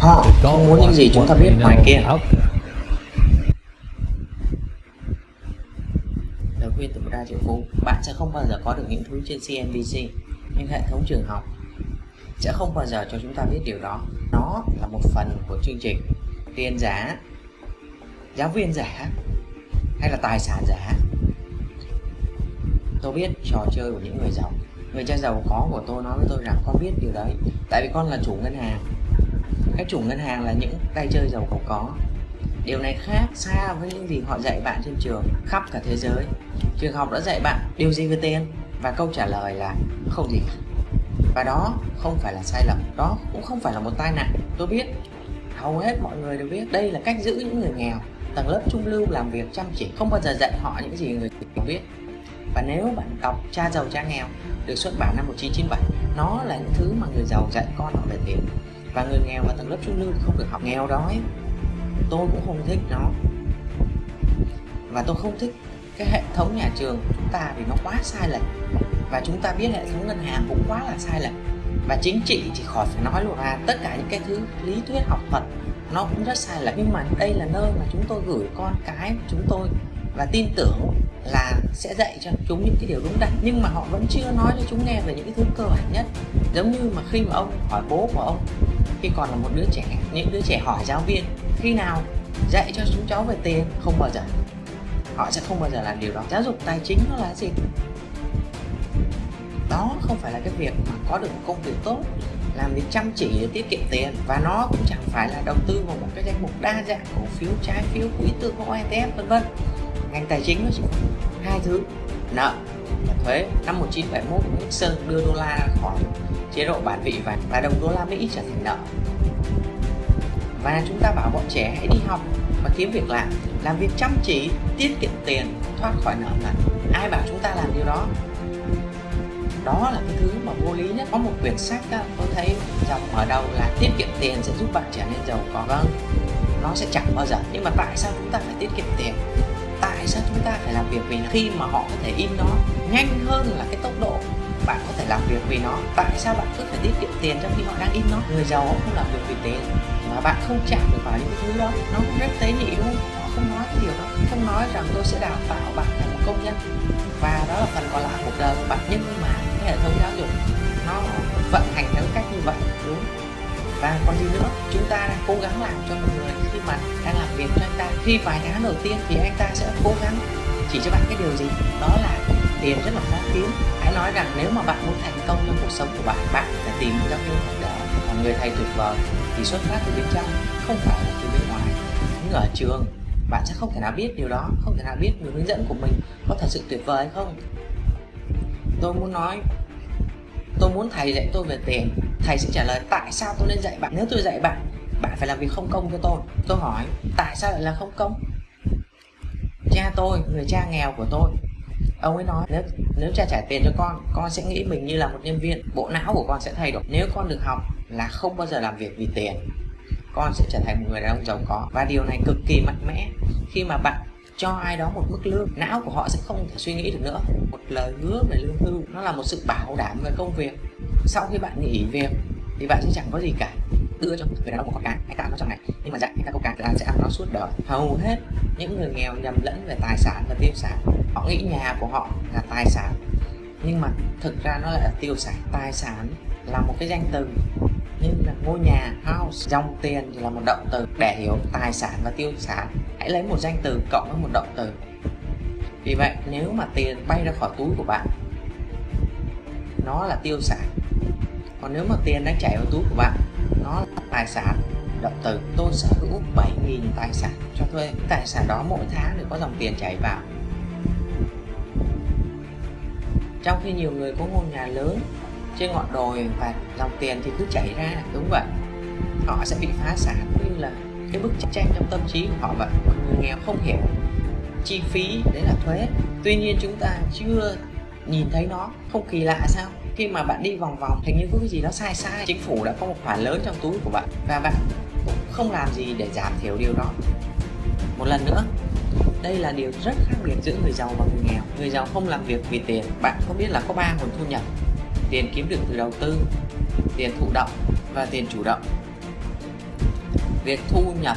họ không muốn những gì chúng ta biết ngoài kia. lời khuyên từ một đa triệu phú bạn sẽ không bao giờ có được những thứ trên CNBC nhưng hệ thống trường học. Sẽ không bao giờ cho chúng ta biết điều đó. Nó là một phần của chương trình. Tiền giả giáo viên giả hay là tài sản giả. Tôi biết trò chơi của những người giàu. Người cha giàu có của tôi nói với tôi rằng con biết điều đấy. Tại vì con là chủ ngân hàng các chủ ngân hàng là những tay chơi giàu có có. Điều này khác xa với những gì họ dạy bạn trên trường khắp cả thế giới. Trường học đã dạy bạn điều gì về tiền và câu trả lời là không gì cả. Và đó không phải là sai lầm, đó cũng không phải là một tai nạn, tôi biết. Hầu hết mọi người đều biết đây là cách giữ những người nghèo, tầng lớp trung lưu làm việc chăm chỉ, không bao giờ dạy họ những gì người nghèo biết. Và nếu bạn đọc cha giàu cha nghèo, được xuất bản năm 1997 nó là những thứ mà người giàu dạy con họ về tiền và người nghèo và tầng lớp trung lưu không được học nghèo đói. Tôi cũng không thích nó. Và tôi không thích cái hệ thống nhà trường của chúng ta vì nó quá sai lệch. Và chúng ta biết hệ thống ngân hàng cũng quá là sai lệch. Và chính trị thì khỏi phải nói luôn. Ra tất cả những cái thứ lý thuyết học thuật nó cũng rất sai lệch. Nhưng mà đây là nơi mà chúng tôi gửi con cái của chúng tôi. Và tin tưởng là sẽ dạy cho chúng những cái điều đúng đắn. Nhưng mà họ vẫn chưa nói cho chúng nghe về những cái thứ cơ bản nhất. Giống như mà khi mà ông hỏi bố của ông khi còn là một đứa trẻ, những đứa trẻ hỏi giáo viên, khi nào dạy cho chúng cháu về tiền, không bao giờ. Họ sẽ không bao giờ làm điều đó. Giáo dục tài chính nó là gì? Đó không phải là cái việc mà có được một công việc tốt, làm việc chăm chỉ để tiết kiệm tiền, và nó cũng chẳng phải là đầu tư vào một cái danh mục đa dạng cổ phiếu, trái phiếu quỹ tương hỗ ETF vân vân. Ngành tài chính nó chỉ hai thứ, nợ và thuế. Năm 1971 Nixon đưa đô la khỏi chế độ bản vị và, và đồng đô la Mỹ trở thành nợ. Và chúng ta bảo bọn trẻ hãy đi học và kiếm việc làm làm việc chăm chỉ tiết kiệm tiền thoát khỏi nợ nần. Ai bảo chúng ta làm điều đó? Đó là cái thứ mà vô lý nhất. Có một quyển sách đó, tôi thấy dòng mở đầu là tiết kiệm tiền sẽ giúp bạn trở nên giàu có. Vâng nó sẽ chẳng bao giờ. Nhưng mà tại sao chúng ta phải tiết kiệm tiền? Sao chúng ta phải làm việc vì nó? Khi mà họ có thể in nó nhanh hơn là cái tốc độ bạn có thể làm việc vì nó, tại sao bạn cứ phải tiết kiệm tiền trong khi họ đang in nó? Người giàu họ không làm việc vì tiền mà bạn không chạm được vào những thứ đó. Nó rất tế nhị đúng không? Họ không nói cái điều đó, không nói rằng tôi sẽ đào tạo bạn thành một công nhân. Và đó là phần còn lại cuộc đời của bạn. Nhưng mà cái hệ thống giáo dục nó vận hành theo cách như vậy, đúng và còn gì nữa. Chúng ta đang cố gắng làm cho một người khi mà đang làm việc cho anh ta. Khi vài tháng đầu tiên thì anh ta sẽ cố gắng chỉ cho bạn cái điều gì? Đó là tiền rất là khó kiếm hãy nói rằng nếu mà bạn muốn thành công trong cuộc sống của bạn bạn phải tìm một giáo viên học đỡ còn người thầy tuyệt vời, thì xuất phát từ bên trong, không phải là từ bên ngoài. Nhưng ở trường bạn sẽ không thể nào biết điều đó, không thể nào biết người hướng dẫn của mình có thật sự tuyệt vời hay không. Tôi muốn nói, tôi muốn thầy dạy tôi về tiền thầy sẽ trả lời, tại sao tôi nên dạy bạn? Nếu tôi dạy bạn bạn phải làm việc không công cho tôi. Tôi hỏi, tại sao lại là không công? Cha tôi, người cha nghèo của tôi. Ông ấy nói, nếu nếu cha trả tiền cho con con sẽ nghĩ mình như là một nhân viên. Bộ não của con sẽ thay đổi. Nếu con được học là không bao giờ làm việc vì tiền, con sẽ trở thành một người đàn ông giàu có. Và điều này cực kỳ mạnh mẽ. Khi mà bạn cho ai đó một mức lương, não của họ sẽ không thể suy nghĩ được nữa. Một lời hứa về lương hưu, nó là một sự bảo đảm về công việc sau khi bạn nghỉ việc thì bạn sẽ chẳng có gì cả. Đưa cho người đàn ông một con cá hãy tạo nó trong này. Nhưng mà dạy anh ta câu cá là sẽ ăn nó suốt đời. Hầu hết những người nghèo nhầm lẫn về tài sản và tiêu sản, họ nghĩ nhà của họ là tài sản. Nhưng mà thực ra nó lại là tiêu sản. Tài sản là một cái danh từ, nhưng là ngôi nhà, house, dòng tiền thì là một động từ. Để hiểu tài sản và tiêu sản, hãy lấy một danh từ cộng với một động từ. Vì vậy, nếu mà tiền bay ra khỏi túi của bạn nó là tiêu sản còn nếu mà tiền đang chảy vào túi của bạn, nó là tài sản. Động từ, tôi sở hữu 7.000 tài sản cho thuê. Tài sản đó mỗi tháng đều có dòng tiền chảy vào. Trong khi nhiều người có ngôi nhà lớn, trên ngọn đồi và dòng tiền thì cứ chảy ra, đúng vậy. Họ sẽ bị phá sản như là cái bức tranh trong tâm trí của họ vậy. Người nghèo không hiểu chi phí đấy là thuế. Tuy nhiên chúng ta chưa nhìn thấy nó không kỳ lạ sao? Khi mà bạn đi vòng vòng, hình như có cái gì đó sai sai. Chính phủ đã có một khoản lớn trong túi của bạn và bạn cũng không làm gì để giảm thiểu điều đó. Một lần nữa, đây là điều rất khác biệt giữa người giàu và người nghèo. Người giàu không làm việc vì tiền. Bạn có biết là có ba nguồn thu nhập? Tiền kiếm được từ đầu tư, tiền thụ động và tiền chủ động. Việc thu nhập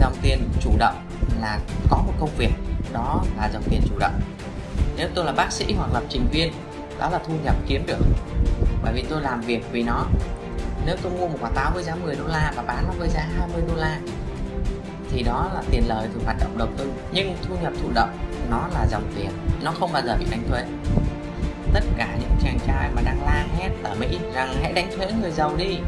dòng tiền chủ động là có một công việc, đó là dòng tiền chủ động nếu tôi là bác sĩ hoặc lập trình viên, đó là thu nhập kiếm được. Bởi vì tôi làm việc vì nó. Nếu tôi mua một quả táo với giá 10 đô la và bán nó với giá 20 đô la, thì đó là tiền lời từ hoạt động đầu tư. Nhưng thu nhập thụ động, nó là dòng tiền. Nó không bao giờ bị đánh thuế. Tất cả những chàng trai mà đang la hét ở Mỹ rằng hãy đánh thuế người giàu đi.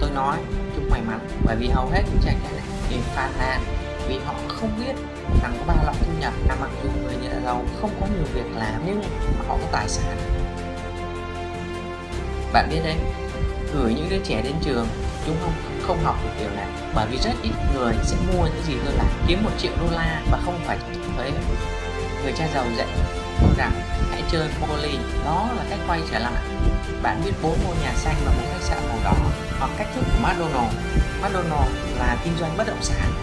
Tôi nói chúc may mắn bởi vì hầu hết những chàng trai này đều phàn nàn vì họ không biết rằng có ba loại thu nhập là mặc dù người nhà giàu không có nhiều việc làm nhưng mà họ có tài sản. Bạn biết đấy, gửi những đứa trẻ đến trường chúng không? Không học được điều này. Bởi vì rất ít người sẽ mua những gì tôi làm, kiếm một triệu đô la và không phải thuế. Người cha giàu dạy tôi rằng, hãy chơi Monopoly đó là cách quay trở lại. Bạn biết bốn ngôi nhà xanh và một khách sạn màu đỏ hoặc cách thức của McDonald McDonald là kinh doanh bất động sản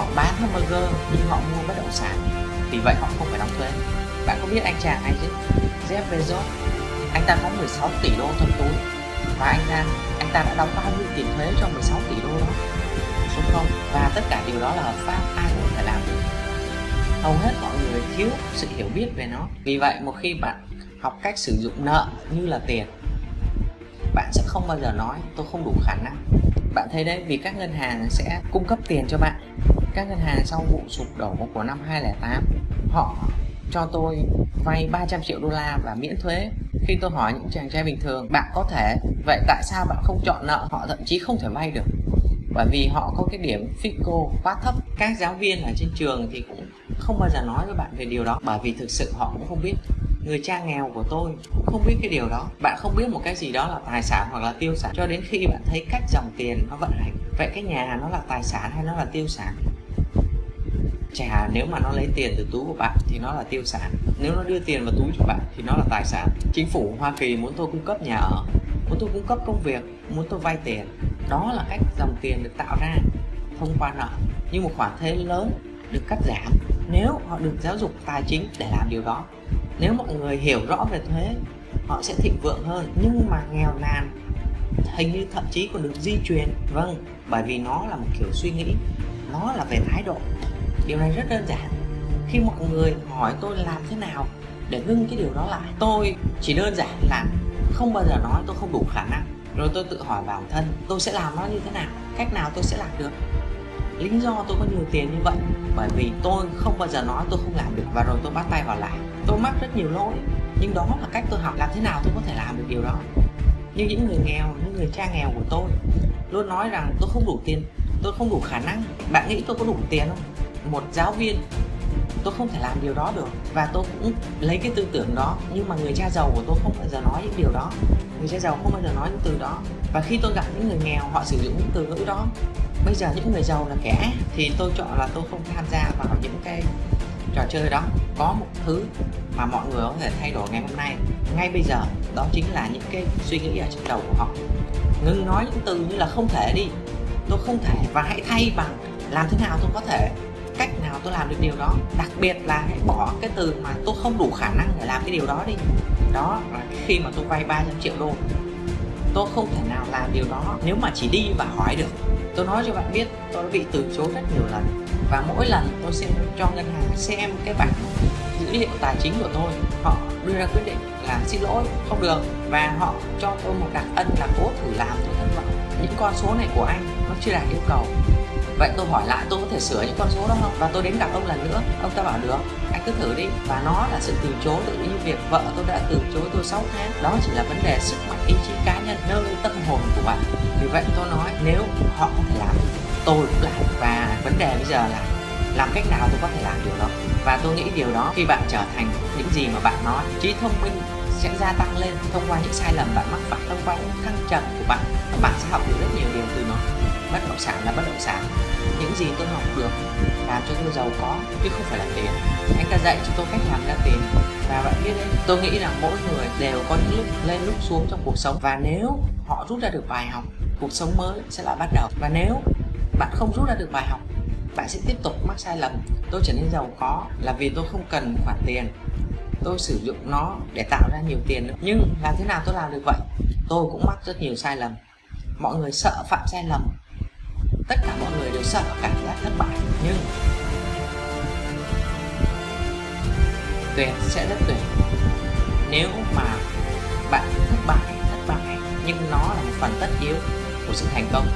họ bán hamburger nhưng họ mua bất động sản. Vì vậy họ không phải đóng thuế. Bạn có biết anh chàng này chứ? Jeff Bezos. Anh ta có 16 tỷ đô trong túi. Và anh ta anh ta đã đóng bao nhiêu tiền thuế cho 16 tỷ đô đó? Đúng không? Và tất cả điều đó là hợp pháp, ai cũng phải làm được. Hầu hết mọi người thiếu sự hiểu biết về nó. Vì vậy, một khi bạn học cách sử dụng nợ như là tiền, bạn sẽ không bao giờ nói, tôi không đủ khả năng. Bạn thấy đấy, vì các ngân hàng sẽ cung cấp tiền cho bạn các ngân hàng sau vụ sụp đổ của năm 2008 họ cho tôi vay 300 triệu đô la và miễn thuế. Khi tôi hỏi những chàng trai bình thường, bạn có thể, vậy tại sao bạn không chọn nợ? Họ thậm chí không thể vay được. Bởi vì họ có cái điểm FICO quá thấp. Các giáo viên ở trên trường thì cũng không bao giờ nói với bạn về điều đó, bởi vì thực sự họ cũng không biết. Người cha nghèo của tôi cũng không biết cái điều đó. Bạn không biết một cái gì đó là tài sản hoặc là tiêu sản. Cho đến khi bạn thấy cách dòng tiền nó vận hành, vậy cái nhà nó là tài sản hay nó là tiêu sản? Chả, nếu mà nó lấy tiền từ túi của bạn thì nó là tiêu sản. Nếu nó đưa tiền vào túi của bạn thì nó là tài sản. Chính phủ Hoa Kỳ muốn tôi cung cấp nhà ở, muốn tôi cung cấp công việc, muốn tôi vay tiền. Đó là cách dòng tiền được tạo ra thông qua nợ. Nhưng một khoản thuế lớn được cắt giảm nếu họ được giáo dục tài chính để làm điều đó. Nếu mọi người hiểu rõ về thuế, họ sẽ thịnh vượng hơn. Nhưng mà nghèo nàn, hình như thậm chí còn được di truyền. Vâng bởi vì nó là một kiểu suy nghĩ, nó là về thái độ điều này rất đơn giản. Khi mọi người hỏi tôi làm thế nào để ngưng cái điều đó lại, tôi chỉ đơn giản là không bao giờ nói tôi không đủ khả năng. Rồi tôi tự hỏi bản thân, tôi sẽ làm nó như thế nào? Cách nào tôi sẽ làm được? Lý do tôi có nhiều tiền như vậy, bởi vì tôi không bao giờ nói tôi không làm được và rồi tôi bắt tay vào làm tôi mắc rất nhiều lỗi, nhưng đó là cách tôi học làm thế nào tôi có thể làm được điều đó. Như những người nghèo, những người cha nghèo của tôi luôn nói rằng tôi không đủ tiền, tôi không đủ khả năng. Bạn nghĩ tôi có đủ tiền không? Một giáo viên, tôi không thể làm điều đó được. Và tôi cũng lấy cái tư tưởng đó, nhưng mà người cha giàu của tôi không bao giờ nói những điều đó. Người cha giàu không bao giờ nói những từ đó. Và khi tôi gặp những người nghèo, họ sử dụng những từ ngữ đó. Bây giờ những người giàu là kẻ, thì tôi chọn là tôi không tham gia vào những cái trò chơi đó. Có một thứ mà mọi người có thể thay đổi ngày hôm nay. Ngay bây giờ, đó chính là những cái suy nghĩ ở trong đầu của họ. Ngừng nói những từ như là không thể đi. Tôi không thể và hãy thay bằng làm thế nào tôi có thể cách nào tôi làm được điều đó. Đặc biệt là hãy bỏ cái từ mà tôi không đủ khả năng để làm cái điều đó đi. Đó là khi mà tôi vay 300 triệu đô, tôi không thể nào làm điều đó nếu mà chỉ đi và hỏi được. Tôi nói cho bạn biết, tôi đã bị từ chối rất nhiều lần và mỗi lần tôi sẽ cho ngân hàng xem cái bản dữ liệu tài chính của tôi. Họ đưa ra quyết định là xin lỗi, không được và họ cho tôi một đặc ân là cố thử làm. Tôi thất vọng. Những con số này của anh nó chưa đạt yêu cầu vậy tôi hỏi lại, tôi có thể sửa những con số đó không? Và tôi đến gặp ông lần nữa. Ông ta bảo, được, anh cứ thử đi. Và nó là sự từ chối tự như việc vợ tôi đã từ chối tôi 6 tháng. Đó chỉ là vấn đề sức mạnh, ý chí cá nhân, nơi tâm hồn của bạn. Vì vậy tôi nói, nếu họ có thể làm, tôi cũng làm. Và vấn đề bây giờ là làm cách nào tôi có thể làm điều đó? Và tôi nghĩ điều đó khi bạn trở thành những gì mà bạn nói, trí thông minh sẽ gia tăng lên thông qua những sai lầm bạn mắc phải, thông qua những thăng trầm của bạn. Bạn sẽ học được rất nhiều điều từ nó bất động sản là bất động sản. Những gì tôi học được làm cho tôi giàu có, chứ không phải là tiền. Anh ta dạy cho tôi cách làm ra tiền. Và bạn biết đấy, tôi nghĩ rằng mỗi người đều có những lúc lên lúc xuống trong cuộc sống. Và nếu họ rút ra được bài học, cuộc sống mới sẽ lại bắt đầu. Và nếu bạn không rút ra được bài học, bạn sẽ tiếp tục mắc sai lầm. Tôi trở nên giàu có là vì tôi không cần khoản tiền. Tôi sử dụng nó để tạo ra nhiều tiền nữa. Nhưng làm thế nào tôi làm được vậy? Tôi cũng mắc rất nhiều sai lầm. Mọi người sợ phạm sai lầm tất cả mọi người đều sợ cảm giác thất bại. Nhưng tuyệt sẽ rất tuyệt. Nếu mà bạn thất bại thất bại, nhưng nó là một phần tất yếu của sự thành công.